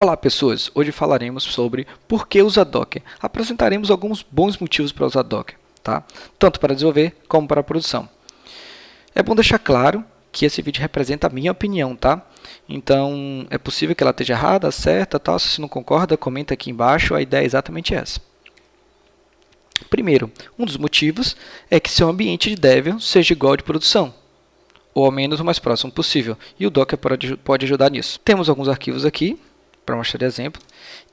Olá pessoas, hoje falaremos sobre por que usar Docker. Apresentaremos alguns bons motivos para usar Docker, tá? tanto para desenvolver como para produção. É bom deixar claro que esse vídeo representa a minha opinião, tá? Então é possível que ela esteja errada, certa, tal. Se você não concorda, comenta aqui embaixo, a ideia é exatamente essa. Primeiro, um dos motivos é que seu ambiente de Debian seja igual de produção, ou ao menos o mais próximo possível, e o Docker pode ajudar nisso. Temos alguns arquivos aqui, para mostrar exemplo.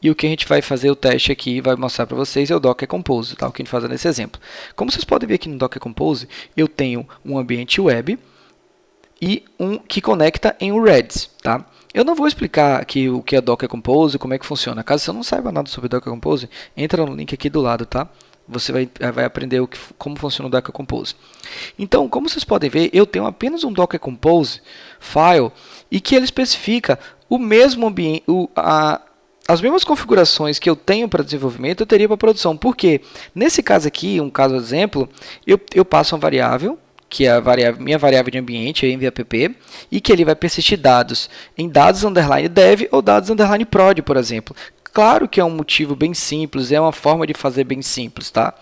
E o que a gente vai fazer o teste aqui vai mostrar para vocês é o Docker Compose, tá? o que a gente faz nesse exemplo. Como vocês podem ver aqui no Docker Compose, eu tenho um ambiente web e um que conecta em um Redis. Tá? Eu não vou explicar aqui o que é Docker Compose, como é que funciona. Caso você não saiba nada sobre Docker Compose, entra no link aqui do lado, tá? Você vai, vai aprender o que, como funciona o Docker Compose. Então, como vocês podem ver, eu tenho apenas um Docker Compose file e que ele especifica o mesmo o, a, as mesmas configurações que eu tenho para desenvolvimento, eu teria para produção. Por quê? Nesse caso aqui, um caso exemplo, eu, eu passo uma variável, que é a variável, minha variável de ambiente, env e que ele vai persistir dados em dados underline dev ou dados underline prod, por exemplo. Claro que é um motivo bem simples, é uma forma de fazer bem simples, tá?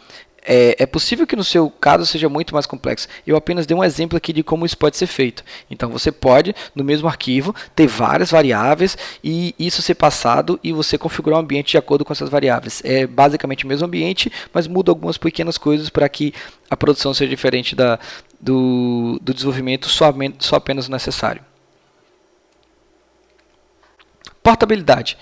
É, é, possível que no seu caso seja muito mais complexo. Eu apenas dei um exemplo aqui de como isso pode ser feito. Então você pode, no mesmo arquivo, ter várias variáveis e isso ser passado e você configurar o ambiente de acordo com essas variáveis. É basicamente o mesmo ambiente, mas muda algumas pequenas coisas para que a produção seja diferente da, do, do desenvolvimento só, só apenas o necessário. Portabilidade.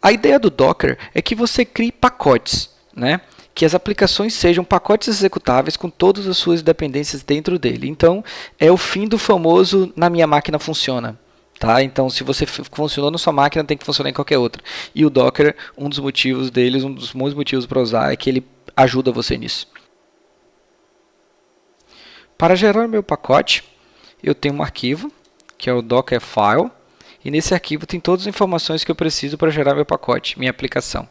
A ideia do Docker é que você crie pacotes, né? Que as aplicações sejam pacotes executáveis com todas as suas dependências dentro dele. Então, é o fim do famoso na minha máquina funciona. Tá? Então, se você funcionou na sua máquina, tem que funcionar em qualquer outra. E o Docker, um dos motivos deles, um dos muitos motivos para usar, é que ele ajuda você nisso. Para gerar meu pacote, eu tenho um arquivo, que é o Dockerfile, e nesse arquivo tem todas as informações que eu preciso para gerar meu pacote, minha aplicação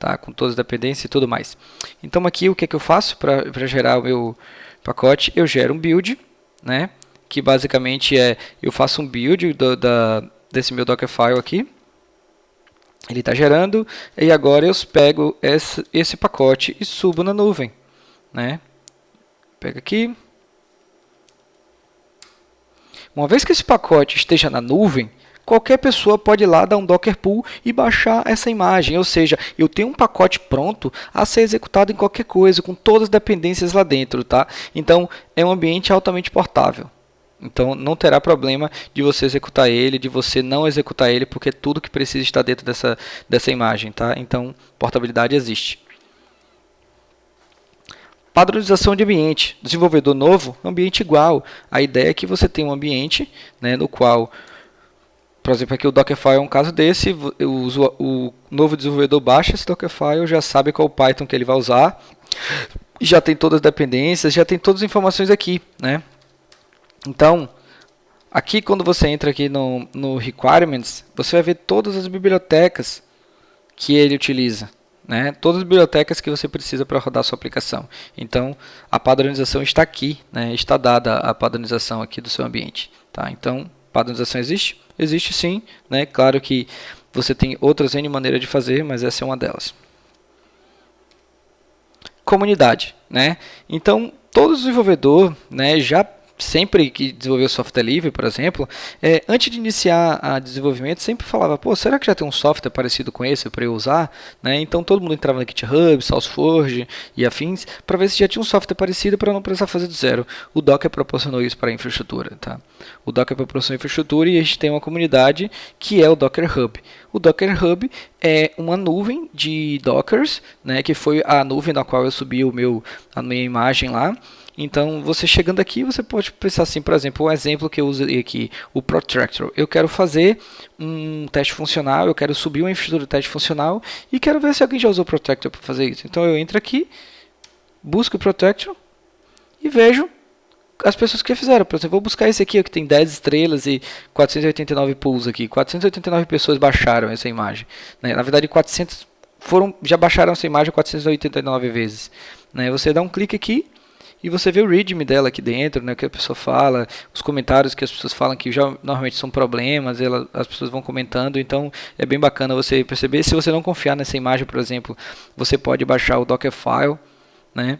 tá? com todas as dependências e tudo mais. Então aqui o que, é que eu faço para gerar o meu pacote? Eu gero um build, né? que basicamente é, eu faço um build do, da, desse meu Dockerfile aqui, ele está gerando, e agora eu pego esse, esse pacote e subo na nuvem. Né? Pega aqui. Uma vez que esse pacote esteja na nuvem, qualquer pessoa pode ir lá dar um Docker Pull e baixar essa imagem. Ou seja, eu tenho um pacote pronto a ser executado em qualquer coisa, com todas as dependências lá dentro. Tá? Então, é um ambiente altamente portável. Então, não terá problema de você executar ele, de você não executar ele, porque tudo que precisa está dentro dessa, dessa imagem. Tá? Então, portabilidade existe. Padronização de ambiente. Desenvolvedor novo, ambiente igual. A ideia é que você tem um ambiente né, no qual por exemplo, aqui o Dockerfile é um caso desse, o, o novo desenvolvedor baixa esse Dockerfile, já sabe qual Python que ele vai usar, já tem todas as dependências, já tem todas as informações aqui, né? Então, aqui quando você entra aqui no, no Requirements, você vai ver todas as bibliotecas que ele utiliza, né? Todas as bibliotecas que você precisa para rodar a sua aplicação. Então, a padronização está aqui, né? Está dada a padronização aqui do seu ambiente, tá? Então, padronização existe? Existe sim, né? Claro que você tem outras N maneiras de fazer, mas essa é uma delas. Comunidade, né? Então, todo desenvolvedor né, já sempre que desenvolveu software livre, por exemplo, é, antes de iniciar a desenvolvimento, sempre falava, pô, será que já tem um software parecido com esse para eu usar? Né? Então todo mundo entrava no GitHub, SourceForge e afins, para ver se já tinha um software parecido para não precisar fazer do zero. O Docker proporcionou isso para a infraestrutura. Tá? O Docker proporcionou infraestrutura e a gente tem uma comunidade que é o Docker Hub. O Docker Hub é uma nuvem de Dockers, né, que foi a nuvem na qual eu subi o meu, a minha imagem lá, então, você chegando aqui, você pode pensar assim, por exemplo, um exemplo que eu usei aqui, o Protractor. Eu quero fazer um teste funcional, eu quero subir uma infraestrutura de teste funcional e quero ver se alguém já usou o Protractor para fazer isso. Então, eu entro aqui, busco o Protractor e vejo as pessoas que fizeram. Por exemplo, vou buscar esse aqui, que tem 10 estrelas e 489 pulls aqui. 489 pessoas baixaram essa imagem. Né? Na verdade, 400 foram, já baixaram essa imagem 489 vezes. Né? Você dá um clique aqui e você vê o readme dela aqui dentro, né, que a pessoa fala, os comentários que as pessoas falam que já normalmente são problemas, ela, as pessoas vão comentando, então é bem bacana você perceber. Se você não confiar nessa imagem, por exemplo, você pode baixar o Dockerfile, né,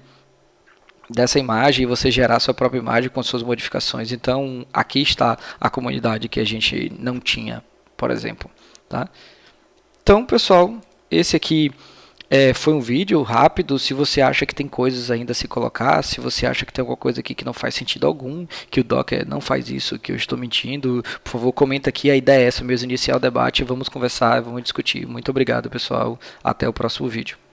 dessa imagem e você gerar sua própria imagem com suas modificações. Então, aqui está a comunidade que a gente não tinha, por exemplo, tá? Então, pessoal, esse aqui é, foi um vídeo rápido. Se você acha que tem coisas ainda a se colocar, se você acha que tem alguma coisa aqui que não faz sentido algum, que o Docker não faz isso, que eu estou mentindo, por favor, comenta aqui. A ideia é essa mesmo, iniciar o debate. Vamos conversar, vamos discutir. Muito obrigado, pessoal. Até o próximo vídeo.